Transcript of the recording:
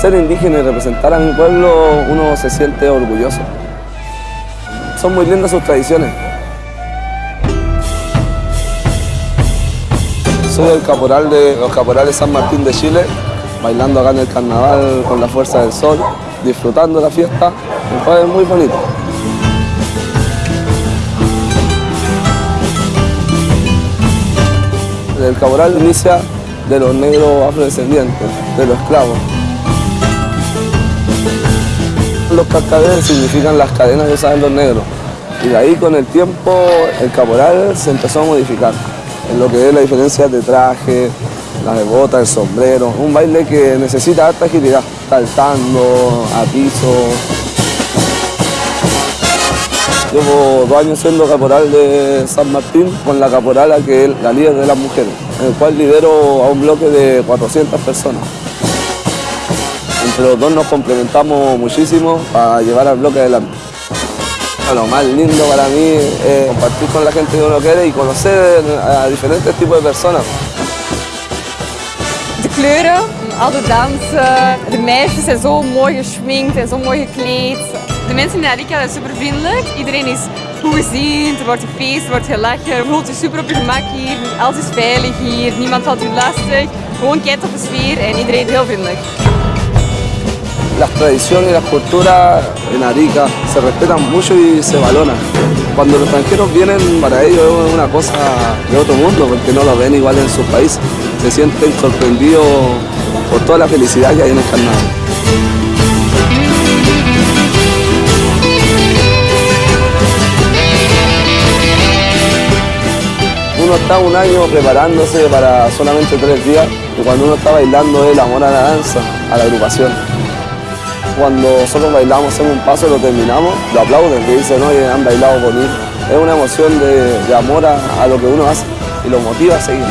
Ser indígena y representar a mi pueblo, uno se siente orgulloso. Son muy lindas sus tradiciones. Soy el caporal de los caporales San Martín de Chile, bailando acá en el carnaval con la fuerza del sol, disfrutando la fiesta. Es muy bonito. El caporal inicia de los negros afrodescendientes, de los esclavos. Los cascabeles significan las cadenas que usaban los negros. Y de ahí con el tiempo el caporal se empezó a modificar en lo que es la diferencia de traje, las de botas, el sombrero. Un baile que necesita alta agilidad, saltando, a piso. Llevo dos años siendo caporal de San Martín con la caporala que es la líder de las mujeres, en el cual lidero a un bloque de 400 personas. Los dos nos complementamos muchísimo para llevar al bloque adelante. Lo más lindo para mí es compartir con la gente que uno quiere y conocer a diferentes tipos de personas. De kleuren, al de dansen, de meisjes zijn zo mooi geschminkt en zo mooi gekleed. De mensen in Arica zijn super vriendelijk. Iedereen is goed gezien, er wordt gefeest, er wordt gelachen. Je voelt je super op je gemak hier. Alles is veilig hier, niemand valt u lastig. Gewoon kijk op de sfeer en iedereen is heel vriendelijk. Las tradiciones y las culturas en Arica se respetan mucho y se valoran. Cuando los extranjeros vienen, para ellos es una cosa de otro mundo, porque no lo ven igual en sus países. Se sienten sorprendidos por toda la felicidad que hay en el carnaval. Uno está un año preparándose para solamente tres días y cuando uno está bailando es el la danza, a la agrupación. Cuando nosotros bailamos, hacemos un paso, lo terminamos, lo aplauden, que dicen, oye, han bailado bonito. Es una emoción de, amor a lo que uno hace y lo motiva a seguir.